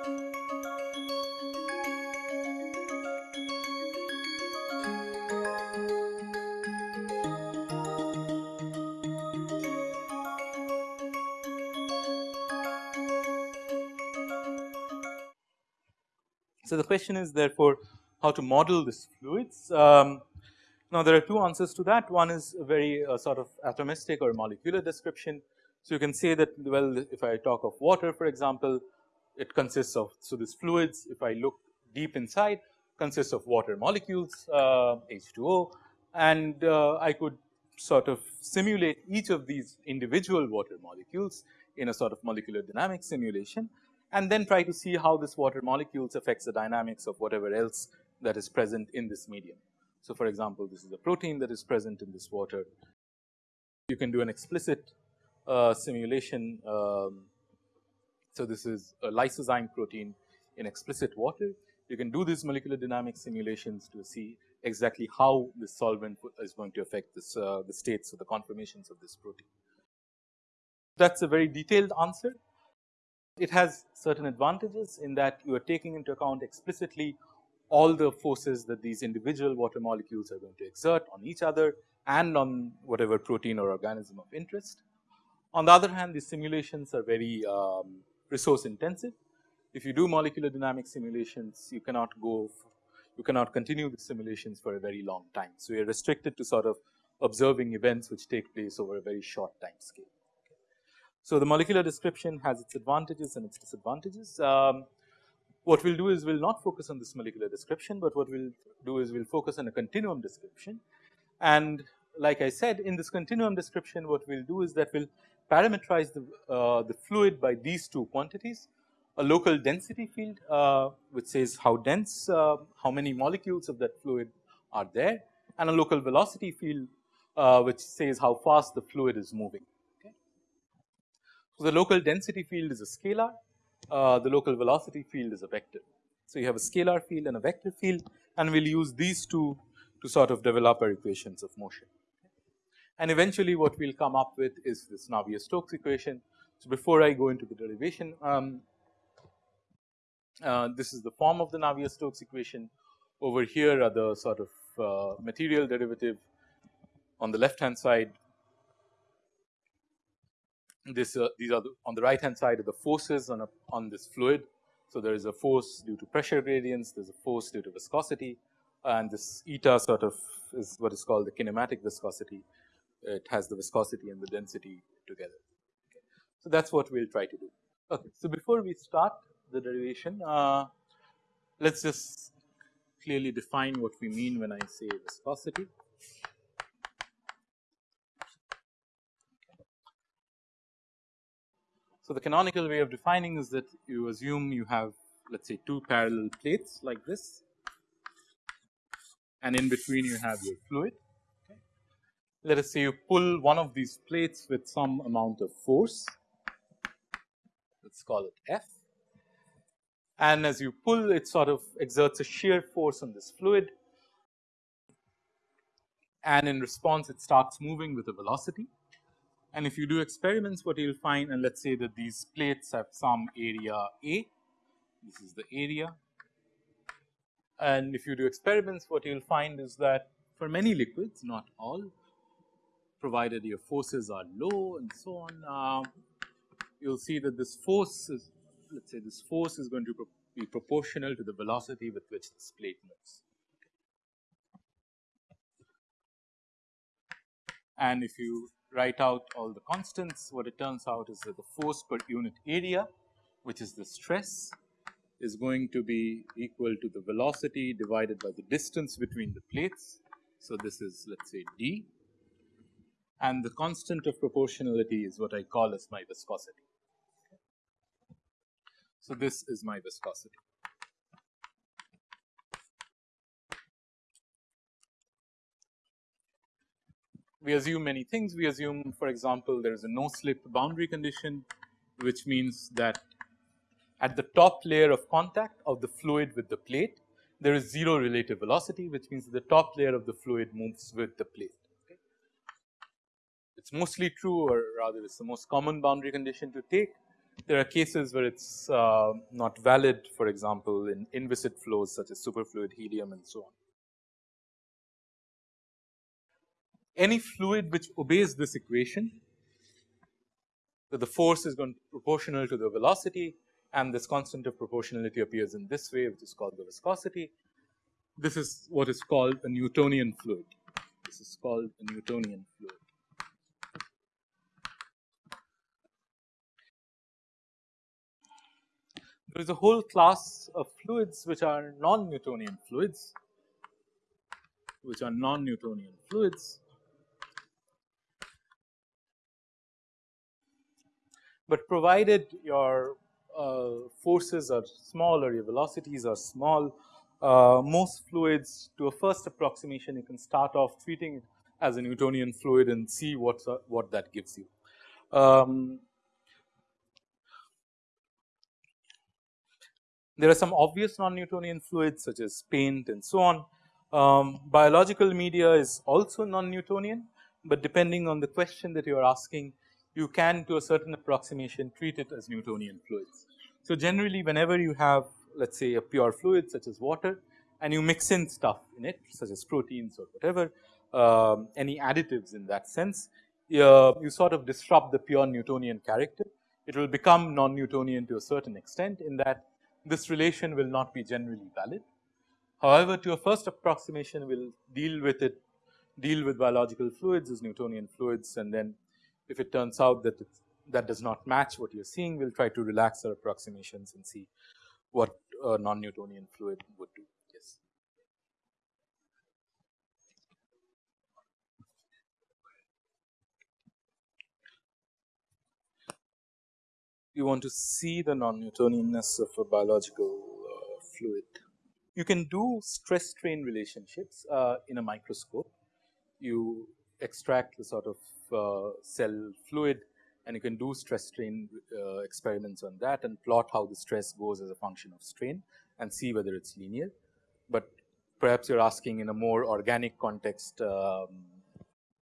So, the question is therefore how to model this fluids. Um, now, there are two answers to that one is a very uh, sort of atomistic or molecular description. So, you can say that well if I talk of water for example, it consists of so this fluids if I look deep inside consists of water molecules uh, H2O and uh, I could sort of simulate each of these individual water molecules in a sort of molecular dynamics simulation and then try to see how this water molecules affects the dynamics of whatever else that is present in this medium. So, for example, this is a protein that is present in this water. You can do an explicit uh, simulation. Um, so, this is a lysozyme protein in explicit water. You can do these molecular dynamic simulations to see exactly how this solvent is going to affect this uh, the states of the conformations of this protein. That is a very detailed answer. It has certain advantages in that you are taking into account explicitly all the forces that these individual water molecules are going to exert on each other and on whatever protein or organism of interest. On the other hand, these simulations are very um, resource intensive. If you do molecular dynamic simulations, you cannot go, you cannot continue the simulations for a very long time. So, you are restricted to sort of observing events which take place over a very short time scale. So, the molecular description has its advantages and its disadvantages. Um, what we will do is we will not focus on this molecular description, but what we will do is we will focus on a continuum description. And like I said in this continuum description what we will do is that we will parameterize the, uh, the fluid by these two quantities a local density field uh, which says how dense uh, how many molecules of that fluid are there and a local velocity field uh, which says how fast the fluid is moving. So, the local density field is a scalar, uh, the local velocity field is a vector. So, you have a scalar field and a vector field and we will use these two to sort of develop our equations of motion. And eventually what we will come up with is this Navier-Stokes equation. So, before I go into the derivation, um, uh, this is the form of the Navier-Stokes equation. Over here are the sort of uh, material derivative on the left hand side this uh, these are the, on the right hand side of the forces on a, on this fluid. So, there is a force due to pressure gradients, there is a force due to viscosity and this eta sort of is what is called the kinematic viscosity. It has the viscosity and the density together. So, that is what we will try to do. Okay. So, before we start the derivation, uh, let us just clearly define what we mean when I say viscosity. So, the canonical way of defining is that you assume you have let us say two parallel plates like this and in between you have your fluid. Let us say you pull one of these plates with some amount of force, let us call it F. And as you pull it sort of exerts a shear force on this fluid. And in response it starts moving with a velocity. And if you do experiments what you will find and let us say that these plates have some area A, this is the area. And if you do experiments what you will find is that for many liquids not all provided your forces are low and so on, uh, you will see that this force is let us say this force is going to pro be proportional to the velocity with which this plate moves. And if you write out all the constants, what it turns out is that the force per unit area, which is the stress, is going to be equal to the velocity divided by the distance between the plates. So, this is let us say d and the constant of proportionality is what I call as my viscosity. So, this is my viscosity. we assume many things. We assume for example, there is a no slip boundary condition which means that at the top layer of contact of the fluid with the plate there is 0 relative velocity which means the top layer of the fluid moves with the plate. Okay. It is mostly true or rather it is the most common boundary condition to take There are cases where it's uh, not valid for example, in inviscid flows such as superfluid helium and so on. Any fluid which obeys this equation so the force is going to proportional to the velocity and this constant of proportionality appears in this way which is called the viscosity. This is what is called a Newtonian fluid. This is called a Newtonian fluid. There is a whole class of fluids which are non-Newtonian fluids, which are non-Newtonian fluids. But provided your uh, forces are small or your velocities are small, uh, most fluids to a first approximation you can start off treating it as a Newtonian fluid and see what what that gives you. Um, there are some obvious non-Newtonian fluids such as paint and so on. Um, biological media is also non-Newtonian, but depending on the question that you are asking you can to a certain approximation treat it as Newtonian fluids. So, generally whenever you have let us say a pure fluid such as water and you mix in stuff in it such as proteins or whatever um, any additives in that sense, uh, you sort of disrupt the pure Newtonian character. It will become non-Newtonian to a certain extent in that this relation will not be generally valid. However, to a first approximation we will deal with it deal with biological fluids as Newtonian fluids and then if it turns out that that does not match what you are seeing, we will try to relax our approximations and see what a non-Newtonian fluid would do. Yes. You want to see the non-Newtonianness of a biological uh, fluid. You can do stress strain relationships uh, in a microscope. You extract the sort of uh, cell fluid and you can do stress strain uh, experiments on that and plot how the stress goes as a function of strain and see whether it's linear. But perhaps you're asking in a more organic context um,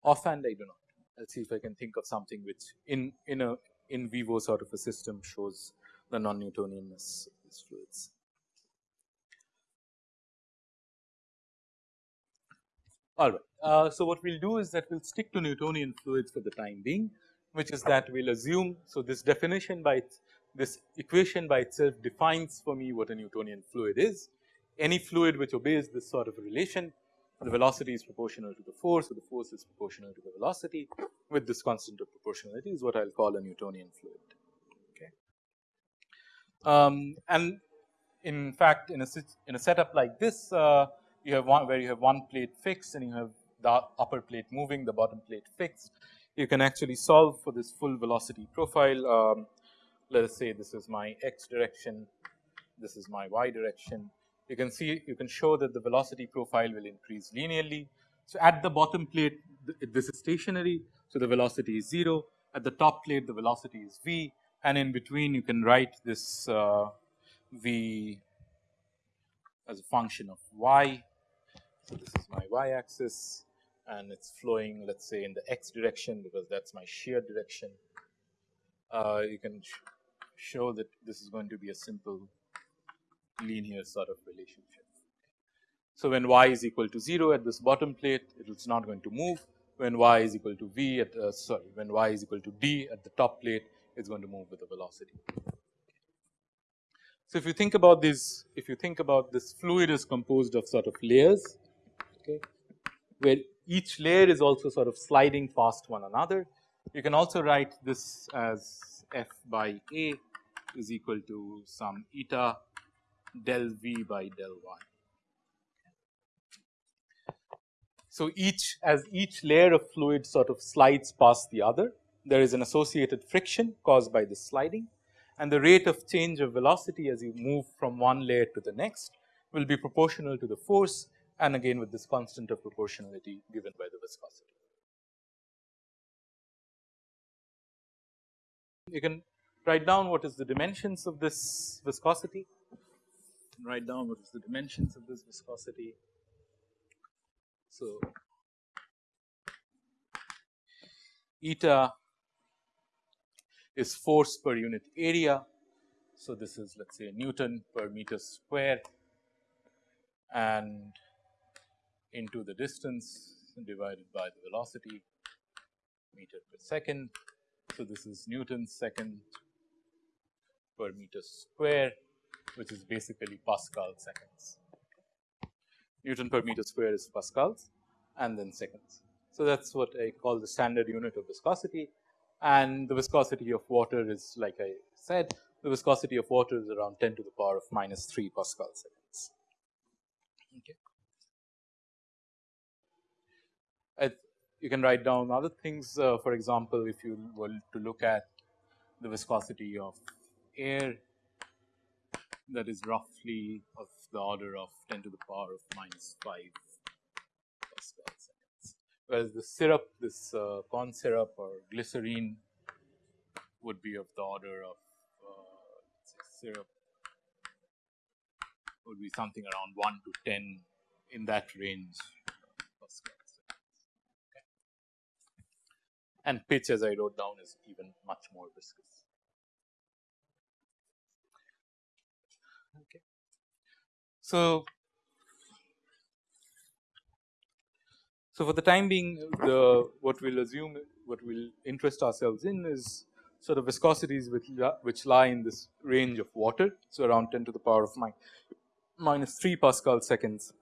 offhand I do not. Let's see if I can think of something which in in a in vivo sort of a system shows the non-Newtonianness of these fluids. All right. Uh, so, what we will do is that we will stick to Newtonian fluids for the time being which is that we will assume. So, this definition by this equation by itself defines for me what a Newtonian fluid is. Any fluid which obeys this sort of relation the velocity is proportional to the force or the force is proportional to the velocity with this constant of proportionality is what I will call a Newtonian fluid. Okay. Um, and in fact, in a in a setup like this, uh, you have one where you have one plate fixed and you have the upper plate moving, the bottom plate fixed you can actually solve for this full velocity profile. Um, let us say this is my x direction, this is my y direction. You can see you can show that the velocity profile will increase linearly. So, at the bottom plate this is stationary. So, the velocity is 0 at the top plate the velocity is v and in between you can write this uh, v as a function of y. So, this is my y axis and it's flowing let us say in the x direction because that is my shear direction. Uh, you can sh show that this is going to be a simple linear sort of relationship. So, when y is equal to 0 at this bottom plate it is not going to move when y is equal to v at uh, sorry when y is equal to d at the top plate it is going to move with the velocity. So, if you think about this if you think about this fluid is composed of sort of layers okay, where each layer is also sort of sliding past one another. You can also write this as f by a is equal to some eta del v by del y. So, each as each layer of fluid sort of slides past the other, there is an associated friction caused by this sliding and the rate of change of velocity as you move from one layer to the next will be proportional to the force and again with this constant of proportionality given by the viscosity. You can write down what is the dimensions of this viscosity, write down what is the dimensions of this viscosity. So, eta is force per unit area. So, this is let us say Newton per meter square and into the distance divided by the velocity meter per second. So, this is Newton second per meter square which is basically Pascal seconds. Newton per meter square is Pascals and then seconds. So, that is what I call the standard unit of viscosity and the viscosity of water is like I said the viscosity of water is around 10 to the power of minus 3 Pascal seconds. Okay. you can write down other things uh, for example, if you were to look at the viscosity of air that is roughly of the order of 10 to the power of minus 5 Pascal seconds. Whereas the syrup, this uh, corn syrup or glycerine would be of the order of uh, syrup would be something around 1 to 10 in that range Pascal okay. And pitch as I wrote down is even much more viscous. So, so for the time being the what we will assume what we will interest ourselves in is sort of viscosities which, which lie in this range of water. So, around 10 to the power of minus 3 Pascal seconds.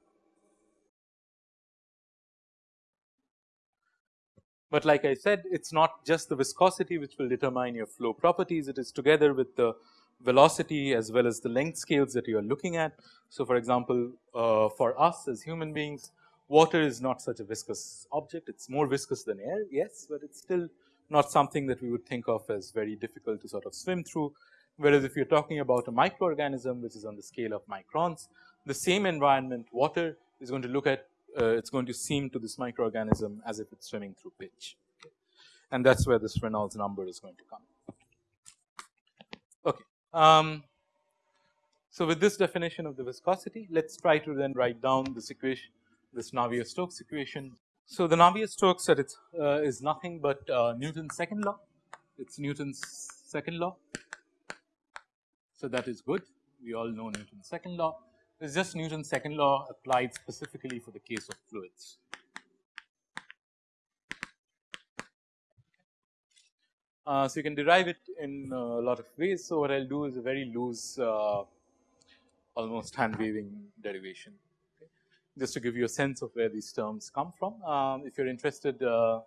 But like I said it is not just the viscosity which will determine your flow properties it is together with the velocity as well as the length scales that you are looking at. So, for example, uh, for us as human beings water is not such a viscous object it is more viscous than air yes, but it is still not something that we would think of as very difficult to sort of swim through. Whereas, if you are talking about a microorganism which is on the scale of microns the same environment water is going to look at uh, it is going to seem to this microorganism as if it is swimming through pitch and that is where this Reynolds number is going to come. Okay. Um, so, with this definition of the viscosity, let us try to then write down this equation, this Navier-Stokes equation. So, the Navier-Stokes at its uh, is nothing but uh, Newton's second law, it is Newton's second law. So, that is good, we all know Newton's second law. It is just Newton's second law applied specifically for the case of fluids. Uh, so, you can derive it in uh, a lot of ways. So, what I will do is a very loose uh, almost hand waving derivation okay. just to give you a sense of where these terms come from. Um, if you are interested uh,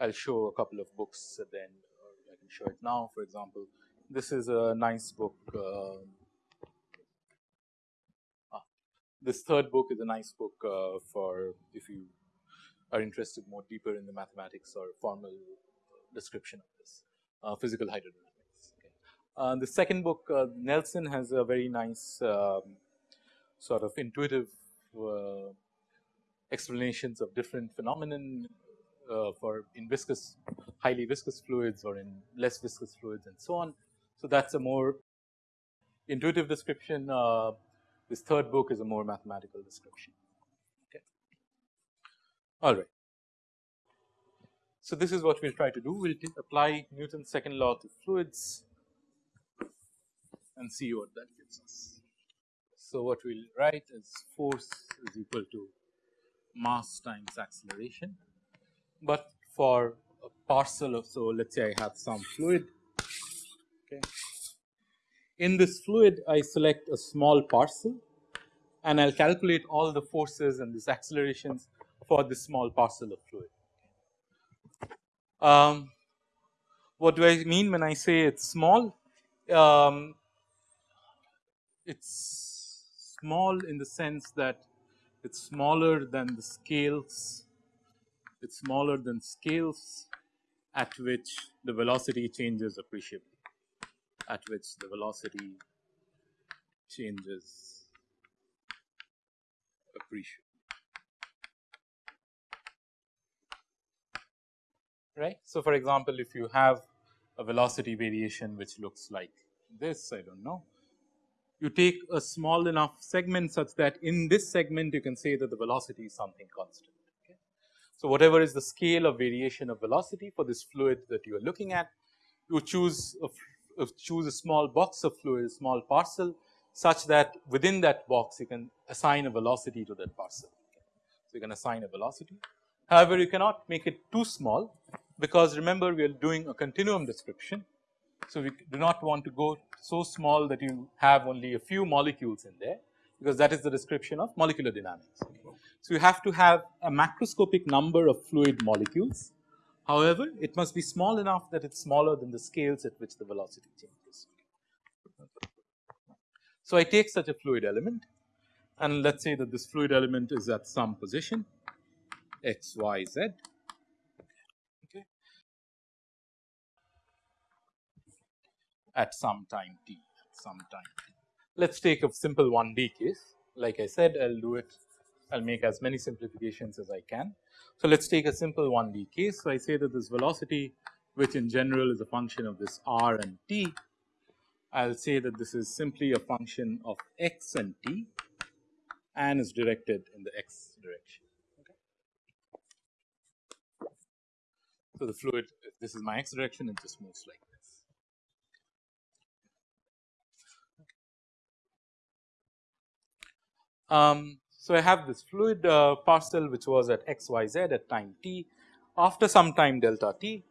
I will show a couple of books at the end or I can show it now for example. This is a nice book uh, ah, this third book is a nice book uh, for if you are interested more deeper in the mathematics or formal description of this uh, physical hydrodynamics. Okay. Uh, the second book uh, Nelson has a very nice um, sort of intuitive uh, explanations of different phenomenon uh, for in viscous highly viscous fluids or in less viscous fluids and so on. So, that is a more intuitive description this third book is a more mathematical description. Okay. All right. So, this is what we will try to do, we will apply Newton's second law to fluids and see what that gives us. So, what we will write is force is equal to mass times acceleration, but for a parcel of, so let us say I have some fluid, okay. In this fluid I select a small parcel and I will calculate all the forces and these accelerations for this small parcel of fluid. Um, what do I mean when I say it is small? Um, it is small in the sense that it is smaller than the scales, it is smaller than scales at which the velocity changes appreciably, at which the velocity changes appreciably. Right. So, for example, if you have a velocity variation which looks like this I do not know, you take a small enough segment such that in this segment you can say that the velocity is something constant. Okay. So, whatever is the scale of variation of velocity for this fluid that you are looking at you choose a, uh, choose a small box of fluid, a small parcel such that within that box you can assign a velocity to that parcel. So, you can assign a velocity. However, you cannot make it too small because remember we are doing a continuum description. So, we do not want to go so small that you have only a few molecules in there because that is the description of molecular dynamics. So, you have to have a macroscopic number of fluid molecules. However, it must be small enough that it is smaller than the scales at which the velocity changes. So, I take such a fluid element and let us say that this fluid element is at some position x, y, z. At some time t, at some time t. Let us take a simple 1D case. Like I said, I will do it, I will make as many simplifications as I can. So, let us take a simple 1D case. So, I say that this velocity which in general is a function of this r and t, I will say that this is simply a function of x and t and is directed in the x direction. So, the fluid this is my x direction it just moves like Um, so, I have this fluid uh, parcel which was at x y z at time t. After some time delta t,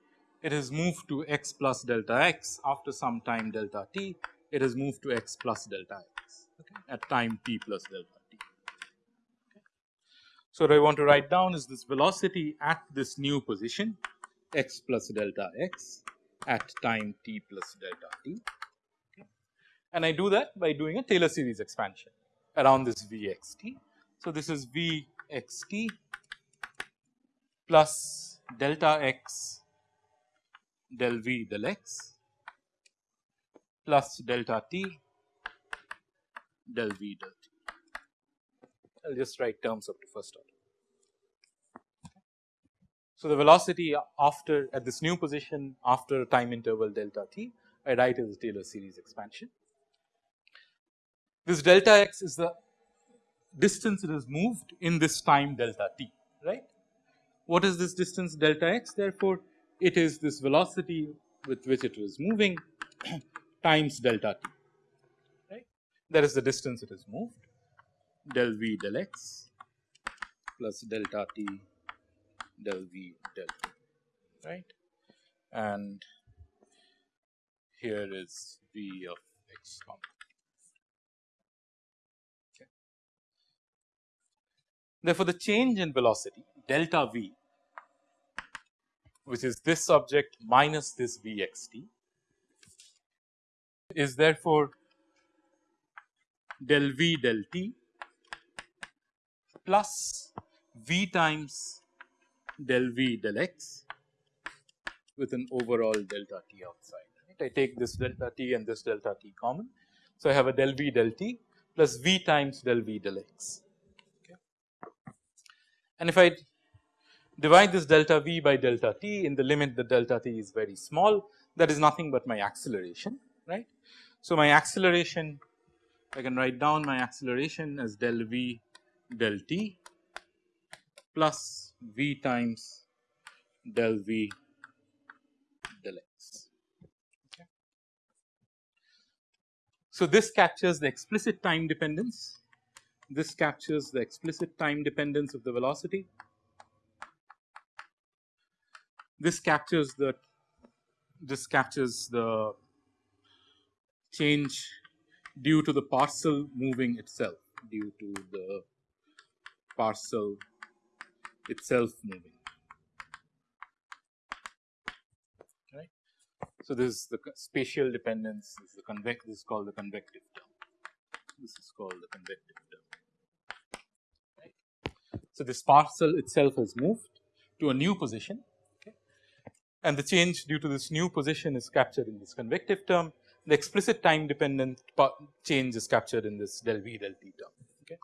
it has moved to x plus delta x. After some time delta t, it has moved to x plus delta x okay, at time t plus delta t. Okay. So, what I want to write down is this velocity at this new position x plus delta x at time t plus delta t. Okay. And I do that by doing a Taylor series expansion around this Vxt. So, this is Vxt plus delta x del V del x plus delta t del V del t. I will just write terms up to first order. So, the velocity after at this new position after time interval delta t I write as a Taylor series expansion this delta x is the distance it has moved in this time delta t, right. What is this distance delta x? Therefore, it is this velocity with which it was moving times delta t, right. That is the distance it has moved del v del x plus delta t del v del t, right. And here is v of x Therefore, the change in velocity delta v which is this object minus this v x t is therefore del v del t plus v times del v del x with an overall delta t outside. Right. I take this delta t and this delta t common. So, I have a del v del t plus v times del v del x. And if I divide this delta v by delta t in the limit the delta t is very small that is nothing but my acceleration right. So, my acceleration I can write down my acceleration as del v del t plus v times del v del x. Okay. So, this captures the explicit time dependence this captures the explicit time dependence of the velocity. This captures the this captures the change due to the parcel moving itself due to the parcel itself moving right. So, this is the spatial dependence this is the this is called the convective term this is called the convective. So, this parcel itself has moved to a new position okay, and the change due to this new position is captured in this convective term. The explicit time dependent change is captured in this del v del t term. Okay.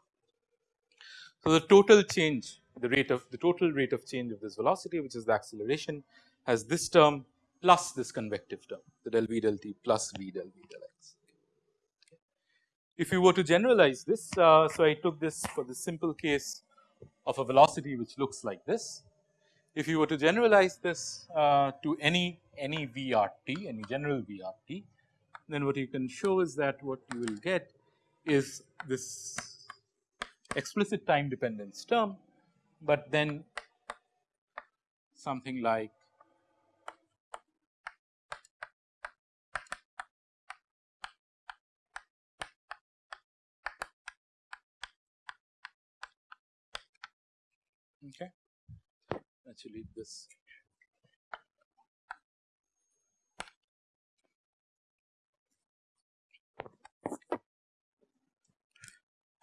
So, the total change the rate of the total rate of change of this velocity which is the acceleration has this term plus this convective term the del v del t plus v del v del x. If you were to generalize this, uh, so I took this for the simple case of a velocity which looks like this. If you were to generalize this uh, to any any VRT, any general VRT, then what you can show is that what you will get is this explicit time dependence term, but then something like okay actually this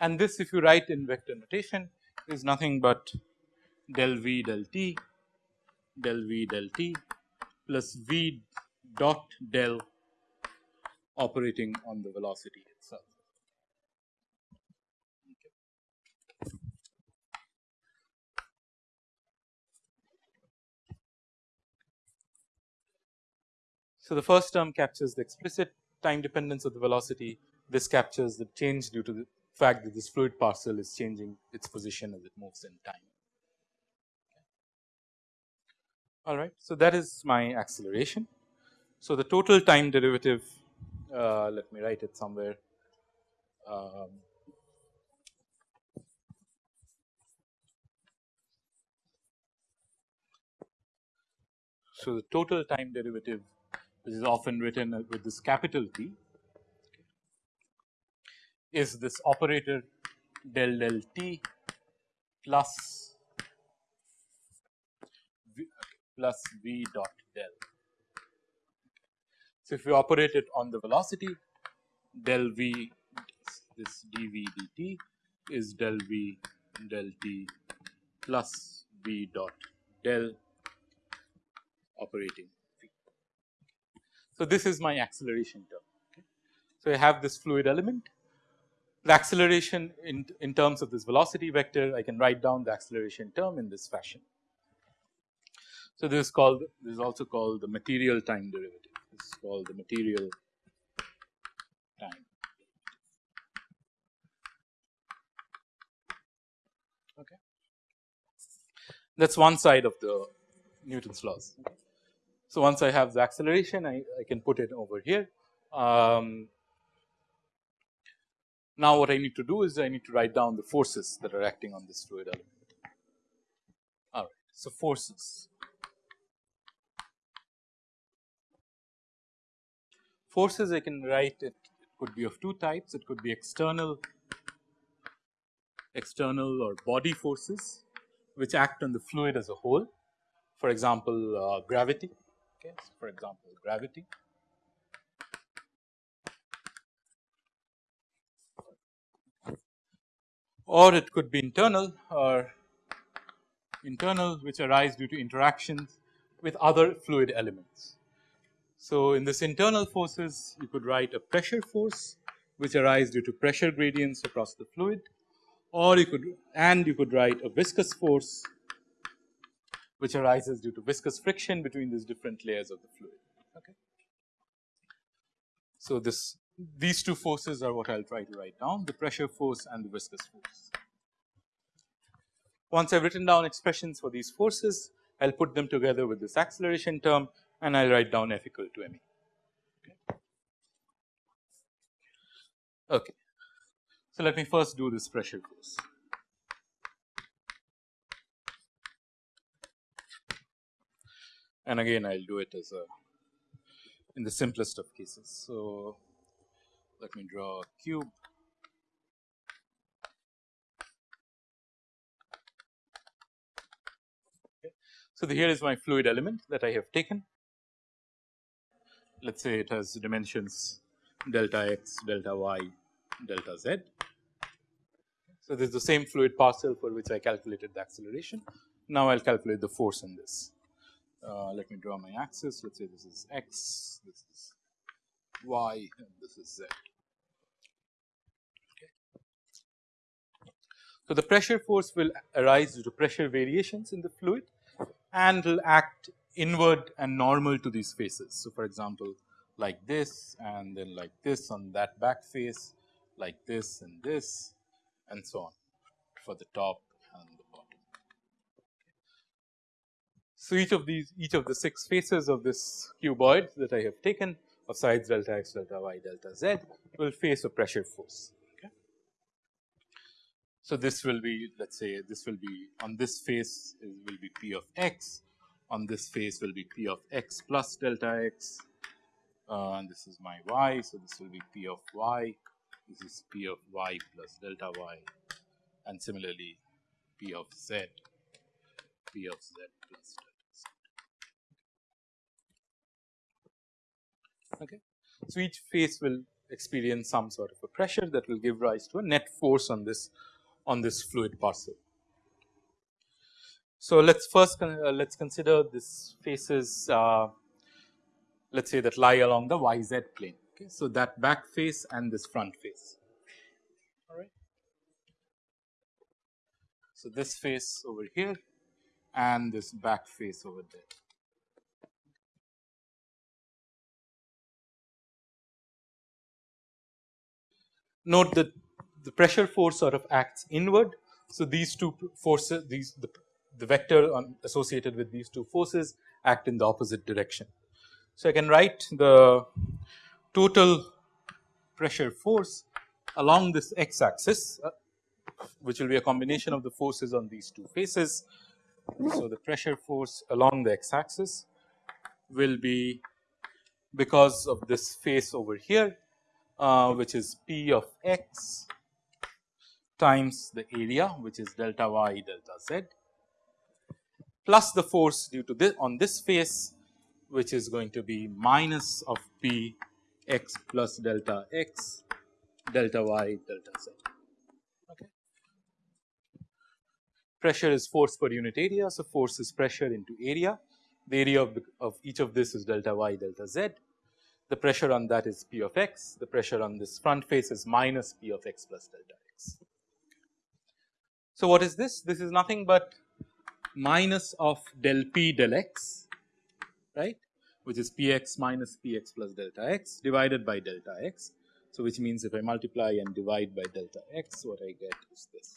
and this if you write in vector notation is nothing but del v del t del v del t plus v dot del operating on the velocity itself. So, the first term captures the explicit time dependence of the velocity, this captures the change due to the fact that this fluid parcel is changing its position as it moves in time. All right. So, that is my acceleration. So, the total time derivative uh, let me write it somewhere um, So, the total time derivative which is often written uh, with this capital T is this operator del del t plus v, plus v dot del. So, if you operate it on the velocity del v this dv dt is del v del t plus v dot del operating so, this is my acceleration term. So, I have this fluid element the acceleration in, in terms of this velocity vector I can write down the acceleration term in this fashion. So, this is called this is also called the material time derivative this is called the material time. Okay. That is one side of the Newton's laws. Okay. So, once I have the acceleration I, I can put it over here. Um, now, what I need to do is I need to write down the forces that are acting on this fluid element. All right. So, forces. Forces I can write it, it could be of two types it could be external external or body forces which act on the fluid as a whole for example uh, gravity for example, gravity. Or it could be internal or internal which arise due to interactions with other fluid elements. So, in this internal forces you could write a pressure force which arise due to pressure gradients across the fluid or you could and you could write a viscous force which arises due to viscous friction between these different layers of the fluid. Okay. So, this these two forces are what I will try to write down the pressure force and the viscous force. Once I have written down expressions for these forces I will put them together with this acceleration term and I will write down F equal to m e. Okay. okay. So, let me first do this pressure force. And again I will do it as a in the simplest of cases. So, let me draw a cube. So, here is my fluid element that I have taken. Let us say it has dimensions delta x, delta y, delta z. So, this is the same fluid parcel for which I calculated the acceleration. Now, I will calculate the force in this. Uh, let me draw my axis. Let's say this is x, this is y, and this is z. Okay. So, the pressure force will arise due to pressure variations in the fluid and will act inward and normal to these faces. So, for example, like this and then like this on that back face, like this and this and so on for the top So, each of these each of the 6 faces of this cuboid that I have taken of sides delta x, delta y, delta z will face a pressure force. Okay. So, this will be let us say this will be on this face will be p of x, on this face will be p of x plus delta x uh, and this is my y. So, this will be p of y, this is p of y plus delta y and similarly p of z, p of z plus delta Okay. So, each face will experience some sort of a pressure that will give rise to a net force on this on this fluid parcel. So, let us first uh, let us consider this faces uh, let us say that lie along the y z plane. Okay. So, that back face and this front face all right. So, this face over here and this back face over there. Note that the pressure force sort of acts inward. So, these two forces these the, the vector associated with these two forces act in the opposite direction. So, I can write the total pressure force along this x axis uh, which will be a combination of the forces on these two faces. So, the pressure force along the x axis will be because of this face over here uh, which is P of x times the area which is delta y delta z plus the force due to this on this face which is going to be minus of P x plus delta x delta y delta z. Pressure is force per unit area. So, force is pressure into area. The area of, of each of this is delta y delta z. The pressure on that is P of x. The pressure on this front face is minus P of x plus delta x. So, what is this? This is nothing but minus of del P del x right which is p x minus p x plus delta x divided by delta x. So, which means if I multiply and divide by delta x what I get is this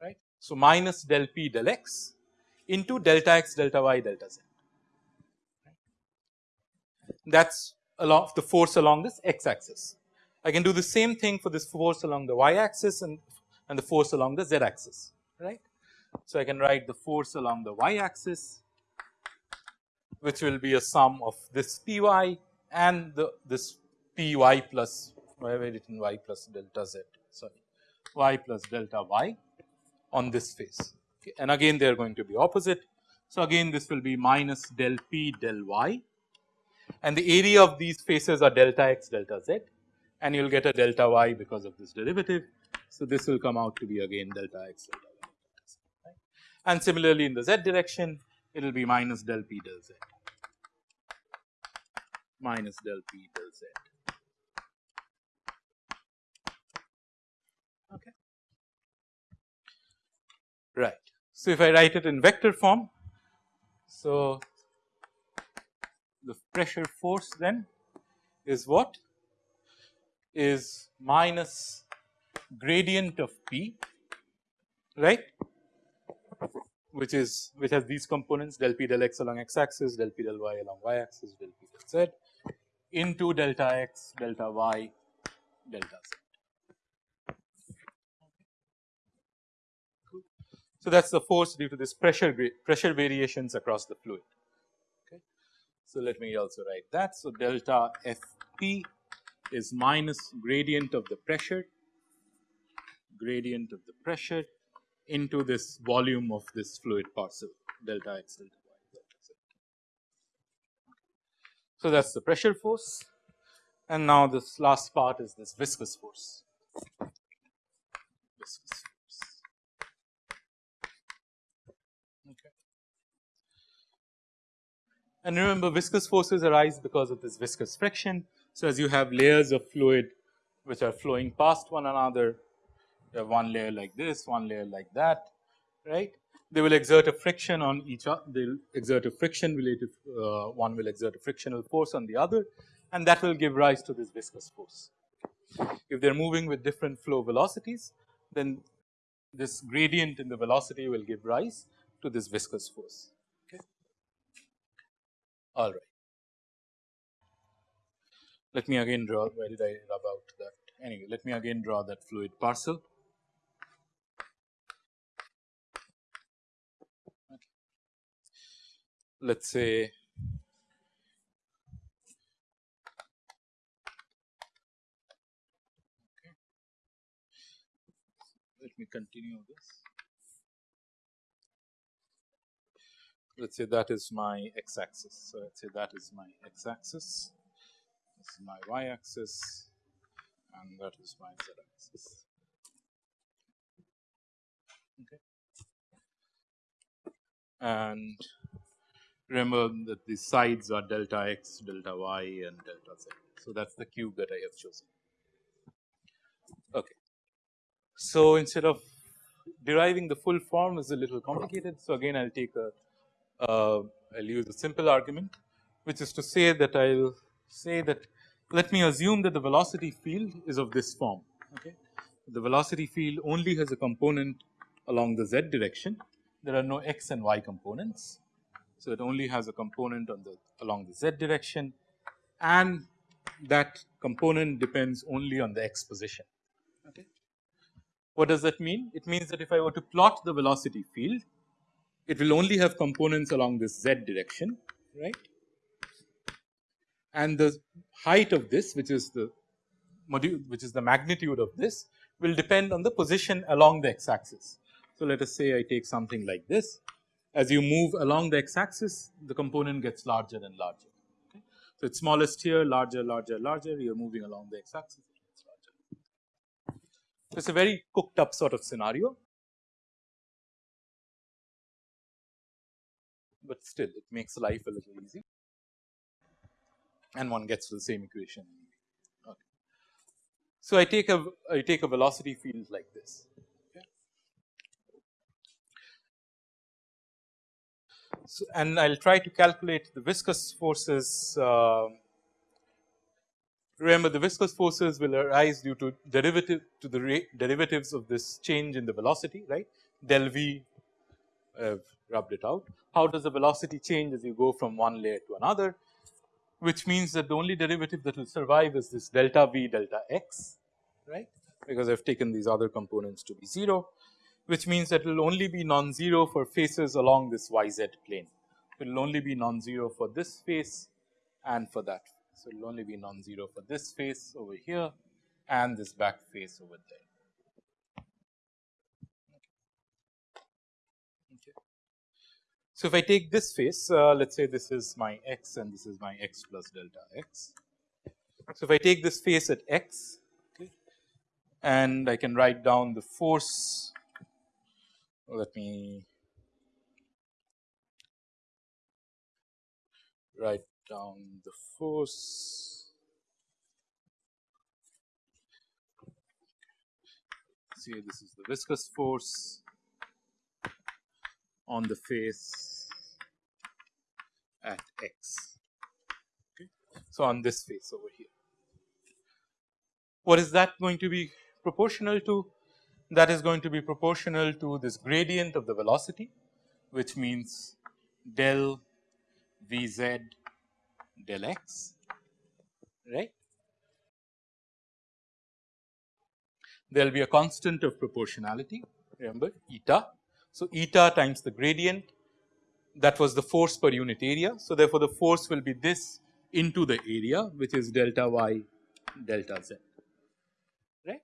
right. So, minus del p del x into delta x delta y delta z that is along the force along this x axis. I can do the same thing for this force along the y axis and, and the force along the z axis right. So, I can write the force along the y axis which will be a sum of this P y and the this P y plus I have written y plus delta z sorry y plus delta y on this face okay. and again they are going to be opposite. So, again this will be minus del P del y and the area of these faces are delta x delta z and you will get a delta y because of this derivative. So, this will come out to be again delta x delta y z right. and similarly in the z direction it will be minus del p del z minus del p del z. Okay. Right. So, if I write it in vector form, so the pressure force then is what is minus gradient of P right which is which has these components del p del x along x axis, del p del y along y axis, del p del z into delta x, delta y, delta z. So, that is the force due to this pressure pressure variations across the fluid. So, let me also write that. So, delta F p is minus gradient of the pressure gradient of the pressure into this volume of this fluid parcel delta x delta y delta z. So, that is the pressure force and now this last part is this viscous force. Viscous force. Okay. And remember viscous forces arise because of this viscous friction. So, as you have layers of fluid which are flowing past one another you have one layer like this, one layer like that, right. They will exert a friction on each other, they will exert a friction related, uh, one will exert a frictional force on the other and that will give rise to this viscous force. If they are moving with different flow velocities, then this gradient in the velocity will give rise to to this viscous force. All right. Let me again draw where did I rub out that anyway let me again draw that fluid parcel. Okay. Let us say let me continue this. Let us say that is my x axis. So, let us say that is my x axis, this is my y axis and that is my z axis. Okay. And remember that the sides are delta x, delta y and delta z. So, that is the cube that I have chosen. Okay. So, instead of deriving the full form is a little complicated. So, again I will take a uh, I will use a simple argument which is to say that I will say that let me assume that the velocity field is of this form. Okay. The velocity field only has a component along the z direction there are no x and y components. So, it only has a component on the along the z direction and that component depends only on the x position. Okay. What does that mean? It means that if I were to plot the velocity field, it will only have components along this z direction, right. And the height of this, which is the module, which is the magnitude of this, will depend on the position along the x axis. So, let us say I take something like this. As you move along the x axis, the component gets larger and larger. Okay. So, it is smallest here, larger, larger, larger. You are moving along the x axis, it is a very cooked up sort of scenario, but still it makes life a little easy and one gets to the same equation. Okay. So, I take a I take a velocity field like this. So, and I will try to calculate the viscous forces uh, Remember the viscous forces will arise due to derivative to the derivatives of this change in the velocity right del v have rubbed it out. How does the velocity change as you go from one layer to another which means that the only derivative that will survive is this delta v delta x right because I have taken these other components to be 0 which means that it will only be non-zero for faces along this y z plane. It will only be non-zero for this face and for that so, it will only be non-zero for this face over here and this back face over there. Okay. So, if I take this face, uh, let us say this is my x and this is my x plus delta x. So, if I take this face at x okay, and I can write down the force, let me write down the force. See this is the viscous force on the face at x. Okay. So, on this face over here. What is that going to be proportional to? That is going to be proportional to this gradient of the velocity which means del v z del x right. There will be a constant of proportionality remember eta. So, eta times the gradient that was the force per unit area. So, therefore, the force will be this into the area which is delta y delta z right.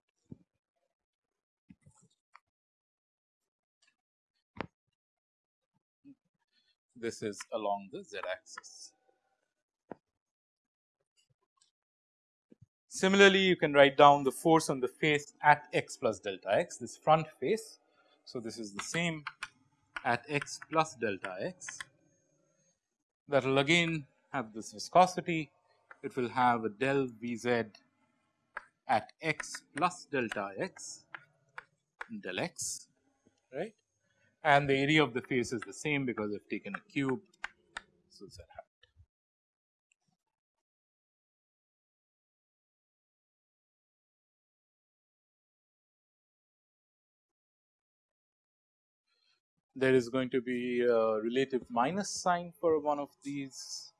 This is along the z axis. Similarly, you can write down the force on the face at x plus delta x this front face. So, this is the same at x plus delta x. That will again have this viscosity. It will have a del V z at x plus delta x del x right? And the area of the face is the same because I have taken a cube. So, there is going to be a relative minus sign for one of these.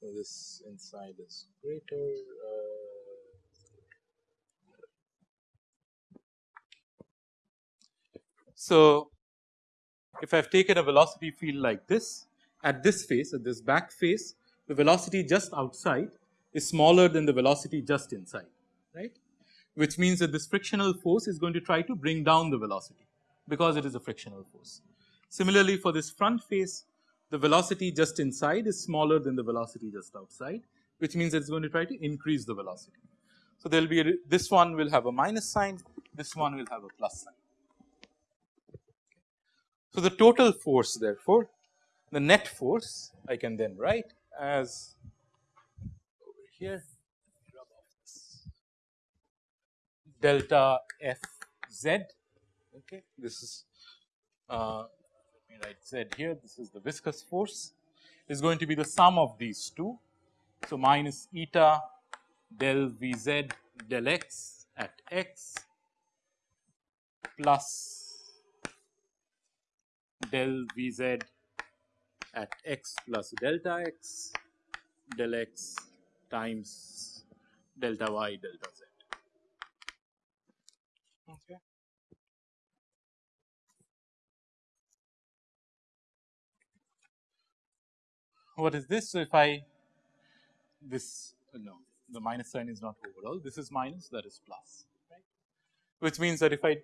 So, this inside is greater. Uh, so, if I have taken a velocity field like this at this face at this back face the velocity just outside is smaller than the velocity just inside right which means that this frictional force is going to try to bring down the velocity because it is a frictional force. Similarly, for this front face the velocity just inside is smaller than the velocity just outside which means it is going to try to increase the velocity. So, there will be a, this one will have a minus sign this one will have a plus sign. So, the total force therefore the net force I can then write as over here delta f z okay this is uh, write z here this is the viscous force is going to be the sum of these two. So, minus eta del v z del x at x plus del Vz at x plus delta x del x times delta y delta z. Okay. What is this? So, if I this uh, no the minus sign is not overall this is minus that is plus right which means that if I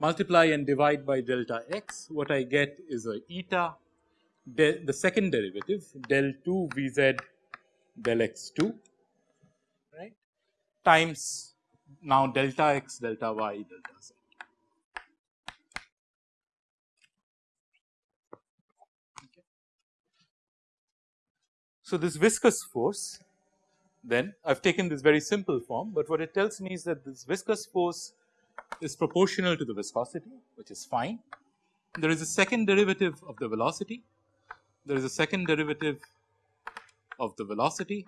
multiply and divide by delta x, what I get is a eta del, the second derivative del 2 v z del x 2 right times now delta x delta y delta z. So, this viscous force then I have taken this very simple form, but what it tells me is that this viscous force is proportional to the viscosity which is fine. There is a second derivative of the velocity, there is a second derivative of the velocity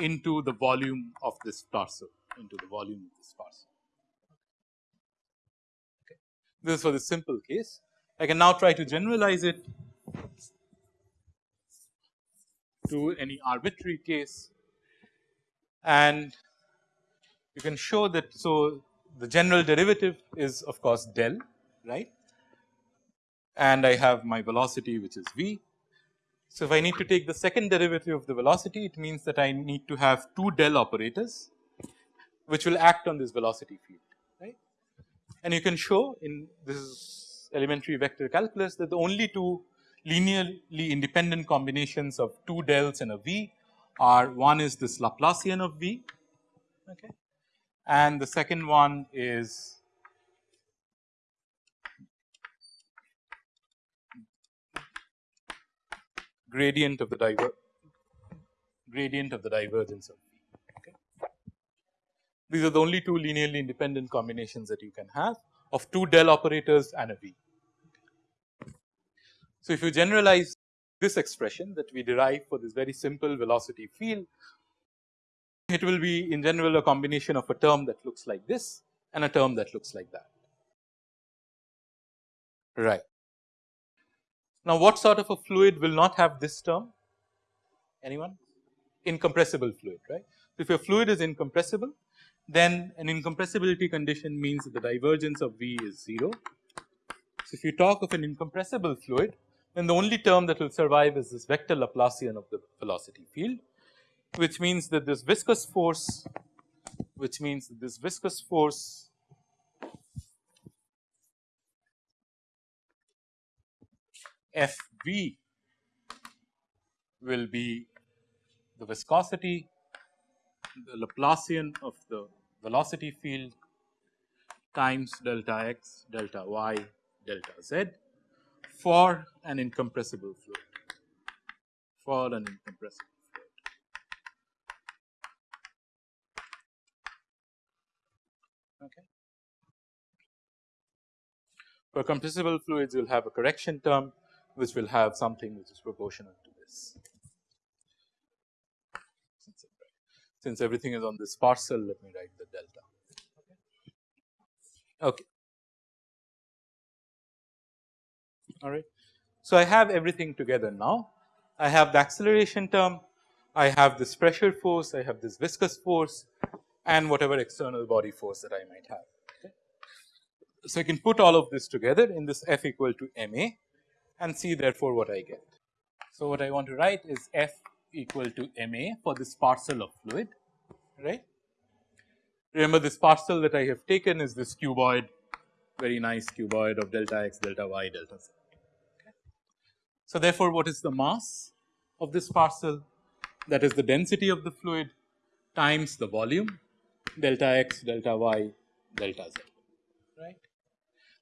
into the volume of this parcel into the volume of this parcel. Okay. This is for the simple case. I can now try to generalize it to any arbitrary case and you can show that. So, the general derivative is of course del right and I have my velocity which is v. So, if I need to take the second derivative of the velocity it means that I need to have two del operators which will act on this velocity field right. And you can show in this elementary vector calculus that the only two linearly independent combinations of two dels and a v are one is this Laplacian of v okay, and the second one is gradient of the diver gradient of the divergence of V. Okay. These are the only two linearly independent combinations that you can have of two del operators and a V. So, if you generalize this expression that we derive for this very simple velocity field it will be in general a combination of a term that looks like this and a term that looks like that. Right. Now, what sort of a fluid will not have this term? Anyone? Incompressible fluid, right. If your fluid is incompressible, then an incompressibility condition means that the divergence of V is 0. So, if you talk of an incompressible fluid, then the only term that will survive is this vector Laplacian of the velocity field which means that this viscous force which means that this viscous force F v will be the viscosity the Laplacian of the velocity field times delta x delta y delta z for an incompressible fluid for an incompressible Okay. For compressible fluids, you will have a correction term which will have something which is proportional to this. Since everything is on this parcel, let me write the delta. Okay. Alright. So, I have everything together now. I have the acceleration term, I have this pressure force, I have this viscous force and whatever external body force that I might have. Okay. So, I can put all of this together in this F equal to m a and see therefore, what I get. So, what I want to write is F equal to m a for this parcel of fluid right. Remember this parcel that I have taken is this cuboid very nice cuboid of delta x delta y delta z. So, therefore, what is the mass of this parcel that is the density of the fluid times the volume delta x delta y delta z right.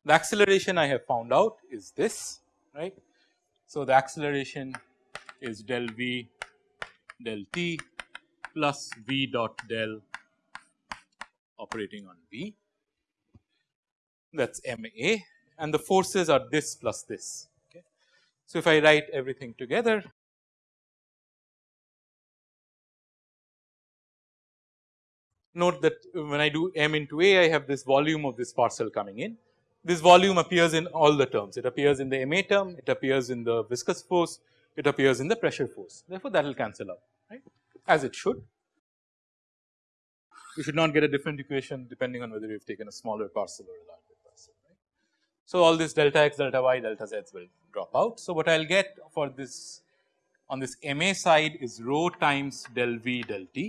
The acceleration I have found out is this right. So, the acceleration is del v del t plus v dot del operating on v that is m a and the forces are this plus this. So, if I write everything together note that when I do m into a I have this volume of this parcel coming in. This volume appears in all the terms it appears in the ma term it appears in the viscous force it appears in the pressure force therefore, that will cancel out right as it should. You should not get a different equation depending on whether you have taken a smaller parcel or a larger. So, all this delta x delta y delta z will drop out. So, what I will get for this on this ma side is rho times del v del t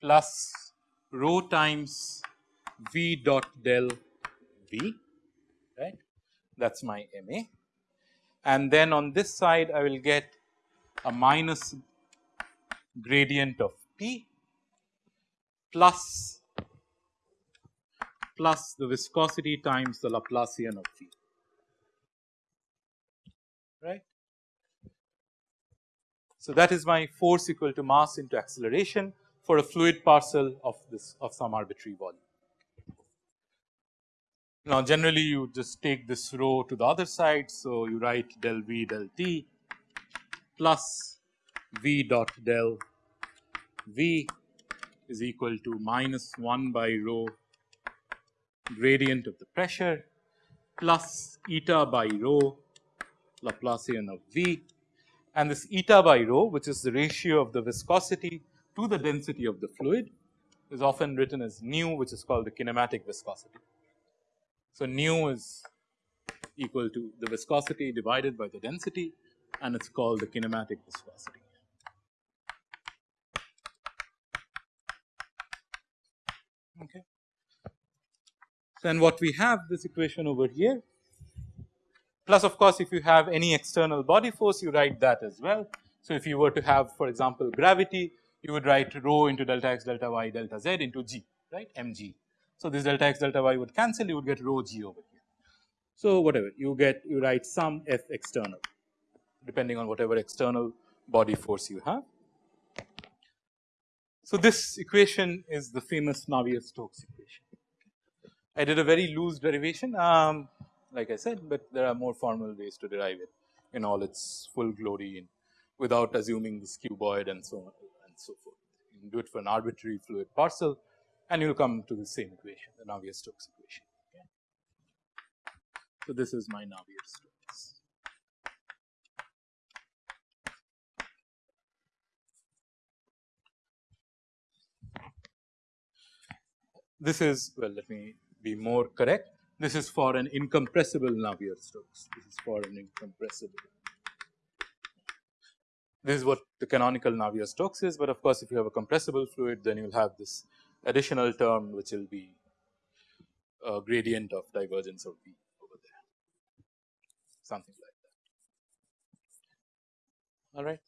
plus rho times V dot del V right that is my MA and then on this side I will get a minus gradient of P plus plus the viscosity times the Laplacian of V right. So, that is my force equal to mass into acceleration for a fluid parcel of this of some arbitrary volume. Now, generally you just take this rho to the other side. So, you write del v del t plus v dot del v is equal to minus 1 by rho gradient of the pressure plus eta by rho Laplacian of v and this eta by rho which is the ratio of the viscosity to the density of the fluid is often written as nu which is called the kinematic viscosity. So, nu is equal to the viscosity divided by the density and it is called the kinematic viscosity. Okay. Then what we have this equation over here plus of course, if you have any external body force you write that as well. So, if you were to have for example, gravity you would write rho into delta x delta y delta z into g right mg. So, this delta x delta y would cancel you would get rho g over here. So, whatever you get you write some f external depending on whatever external body force you have. So, this equation is the famous Navier-Stokes equation. I did a very loose derivation um, like I said, but there are more formal ways to derive it in all its full glory in without assuming this cuboid and so on and so forth. You can do it for an arbitrary fluid parcel and you will come to the same equation, the Navier-Stokes equation. Okay. So, this is my Navier-Stokes. This is well, let me be more correct. This is for an incompressible Navier-Stokes. This is for an incompressible this is what the canonical Navier-Stokes is, but of course, if you have a compressible fluid then you will have this additional term which will be a gradient of divergence of V over there something like that all right.